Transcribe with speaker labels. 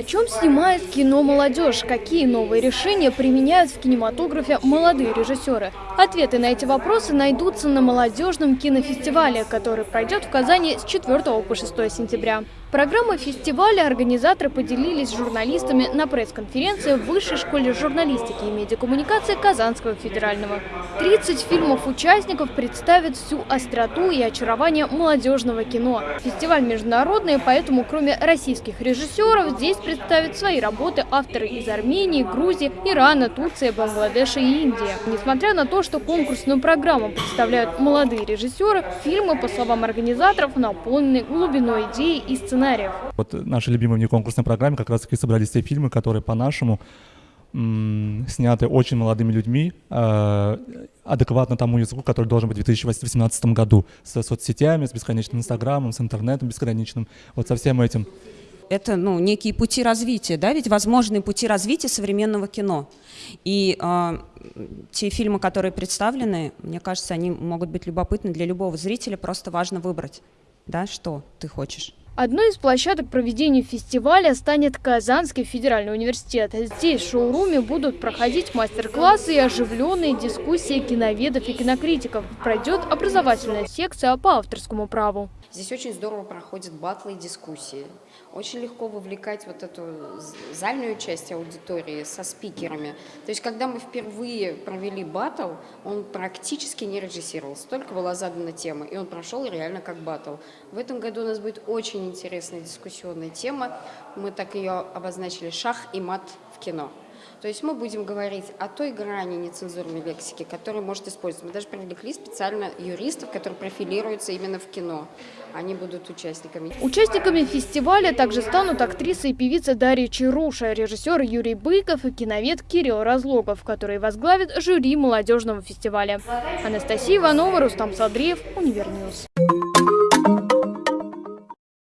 Speaker 1: О чем снимает кино молодежь? Какие новые решения применяют в кинематографе молодые режиссеры? Ответы на эти вопросы найдутся на молодежном кинофестивале, который пройдет в Казани с 4 по 6 сентября. Программы фестиваля организаторы поделились с журналистами на пресс-конференции в Высшей школе журналистики и медиакоммуникации Казанского федерального. 30 фильмов участников представят всю остроту и очарование молодежного кино. Фестиваль международный, поэтому кроме российских режиссеров здесь представят свои работы авторы из Армении, Грузии, Ирана, Турции, Бангладеша и Индии. Несмотря на то, что конкурсную программу представляют молодые режиссеры, фильмы, по словам организаторов, наполнены глубиной идеи и сценариев.
Speaker 2: Вот наши любимые внеконкурсной программе как раз таки собрались те фильмы, которые по-нашему сняты очень молодыми людьми, э, адекватно тому языку, который должен быть в 2018 году, с соцсетями, с бесконечным инстаграмом, с интернетом бесконечным, вот со всем этим.
Speaker 3: Это ну, некие пути развития, да, ведь возможные пути развития современного кино. И э, те фильмы, которые представлены, мне кажется, они могут быть любопытны для любого зрителя, просто важно выбрать, да, что ты хочешь.
Speaker 1: Одной из площадок проведения фестиваля станет Казанский федеральный университет. Здесь в шоуруме будут проходить мастер-классы и оживленные дискуссии киноведов и кинокритиков. Пройдет образовательная секция по авторскому праву.
Speaker 4: Здесь очень здорово проходят батлы и дискуссии. Очень легко вовлекать вот эту зальную часть аудитории со спикерами. То есть, когда мы впервые провели батл, он практически не режиссировался, только была задана тема, и он прошел реально как батл. В этом году у нас будет очень интересная дискуссионная тема. Мы так ее обозначили «Шах и мат в кино». То есть мы будем говорить о той грани нецензурной лексики, которую может использовать. Мы даже привлекли специально юристов, которые профилируются именно в кино. Они будут участниками.
Speaker 1: Участниками фестиваля также станут актриса и певица Дарья Чаруша, режиссер Юрий Быков и киновед Кирилл Разлогов, который возглавит жюри молодежного фестиваля. Анастасия Иванова, Рустам Садриев, Универньюз.